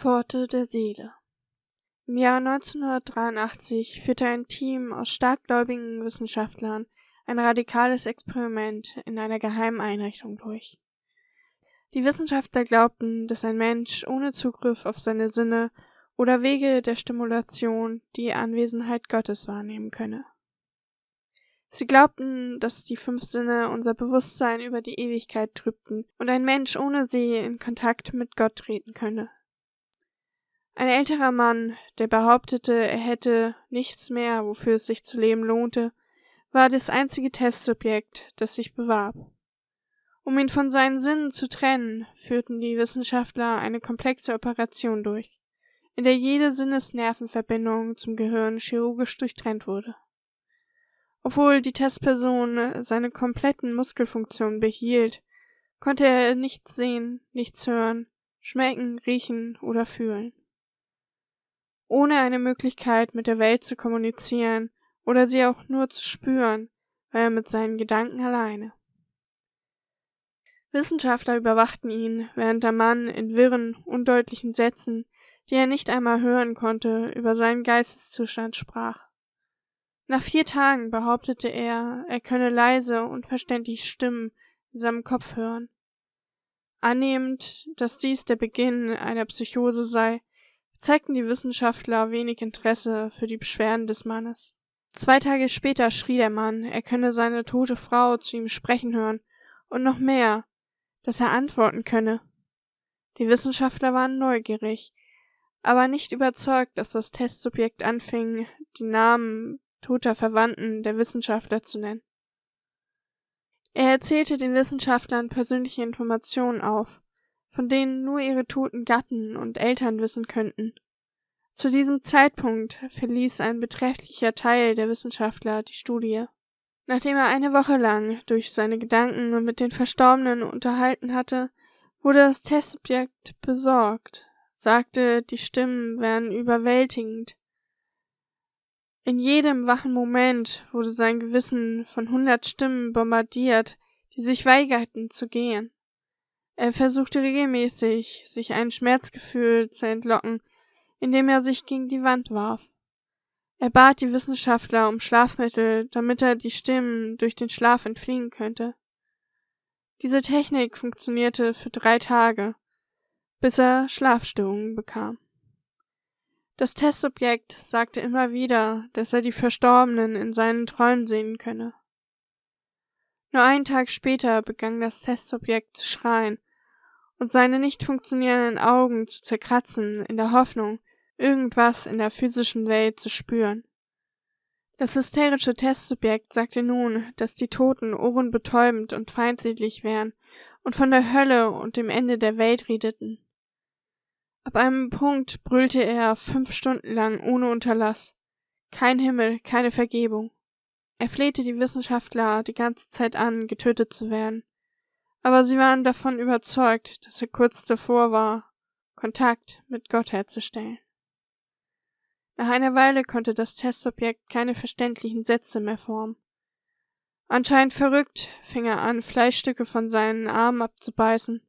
Pforte der Seele Im Jahr 1983 führte ein Team aus starkgläubigen Wissenschaftlern ein radikales Experiment in einer geheimen Einrichtung durch. Die Wissenschaftler glaubten, dass ein Mensch ohne Zugriff auf seine Sinne oder Wege der Stimulation die Anwesenheit Gottes wahrnehmen könne. Sie glaubten, dass die fünf Sinne unser Bewusstsein über die Ewigkeit trübten und ein Mensch ohne sie in Kontakt mit Gott treten könne. Ein älterer Mann, der behauptete, er hätte nichts mehr, wofür es sich zu leben lohnte, war das einzige Testsubjekt, das sich bewarb. Um ihn von seinen Sinnen zu trennen, führten die Wissenschaftler eine komplexe Operation durch, in der jede Sinnesnervenverbindung zum Gehirn chirurgisch durchtrennt wurde. Obwohl die Testperson seine kompletten Muskelfunktionen behielt, konnte er nichts sehen, nichts hören, schmecken, riechen oder fühlen. Ohne eine Möglichkeit mit der Welt zu kommunizieren oder sie auch nur zu spüren, war er mit seinen Gedanken alleine. Wissenschaftler überwachten ihn, während der Mann in wirren, undeutlichen Sätzen, die er nicht einmal hören konnte, über seinen Geisteszustand sprach. Nach vier Tagen behauptete er, er könne leise, unverständlich Stimmen in seinem Kopf hören. Annehmend, dass dies der Beginn einer Psychose sei, zeigten die Wissenschaftler wenig Interesse für die Beschwerden des Mannes. Zwei Tage später schrie der Mann, er könne seine tote Frau zu ihm sprechen hören, und noch mehr, dass er antworten könne. Die Wissenschaftler waren neugierig, aber nicht überzeugt, dass das Testsubjekt anfing, die Namen toter Verwandten der Wissenschaftler zu nennen. Er erzählte den Wissenschaftlern persönliche Informationen auf, von denen nur ihre toten Gatten und Eltern wissen könnten. Zu diesem Zeitpunkt verließ ein beträchtlicher Teil der Wissenschaftler die Studie. Nachdem er eine Woche lang durch seine Gedanken mit den Verstorbenen unterhalten hatte, wurde das Testsubjekt besorgt, sagte, die Stimmen wären überwältigend, in jedem wachen Moment wurde sein Gewissen von hundert Stimmen bombardiert, die sich weigerten zu gehen. Er versuchte regelmäßig, sich ein Schmerzgefühl zu entlocken, indem er sich gegen die Wand warf. Er bat die Wissenschaftler um Schlafmittel, damit er die Stimmen durch den Schlaf entfliehen könnte. Diese Technik funktionierte für drei Tage, bis er Schlafstörungen bekam. Das Testsubjekt sagte immer wieder, dass er die Verstorbenen in seinen Träumen sehen könne. Nur einen Tag später begann das Testsubjekt zu schreien und seine nicht funktionierenden Augen zu zerkratzen, in der Hoffnung, irgendwas in der physischen Welt zu spüren. Das hysterische Testsubjekt sagte nun, dass die Toten ohrenbetäubend und feindselig wären und von der Hölle und dem Ende der Welt redeten. Ab einem Punkt brüllte er fünf Stunden lang ohne Unterlass. Kein Himmel, keine Vergebung. Er flehte die Wissenschaftler die ganze Zeit an, getötet zu werden. Aber sie waren davon überzeugt, dass er kurz davor war, Kontakt mit Gott herzustellen. Nach einer Weile konnte das Testsubjekt keine verständlichen Sätze mehr formen. Anscheinend verrückt fing er an, Fleischstücke von seinen Armen abzubeißen.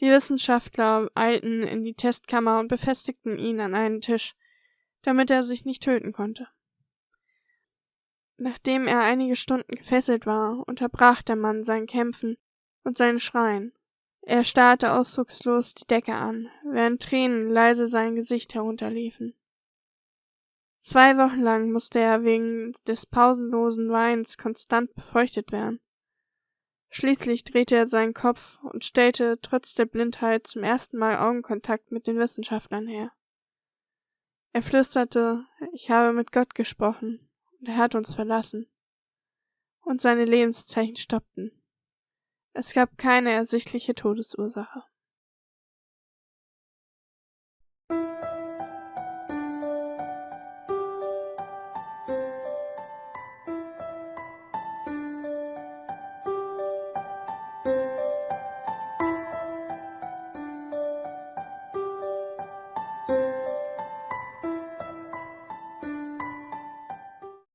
Die Wissenschaftler eilten in die Testkammer und befestigten ihn an einen Tisch, damit er sich nicht töten konnte. Nachdem er einige Stunden gefesselt war, unterbrach der Mann sein Kämpfen und sein Schreien. Er starrte ausdruckslos die Decke an, während Tränen leise sein Gesicht herunterliefen. Zwei Wochen lang musste er wegen des pausenlosen Weins konstant befeuchtet werden. Schließlich drehte er seinen Kopf und stellte trotz der Blindheit zum ersten Mal Augenkontakt mit den Wissenschaftlern her. Er flüsterte, ich habe mit Gott gesprochen, und er hat uns verlassen. Und seine Lebenszeichen stoppten. Es gab keine ersichtliche Todesursache.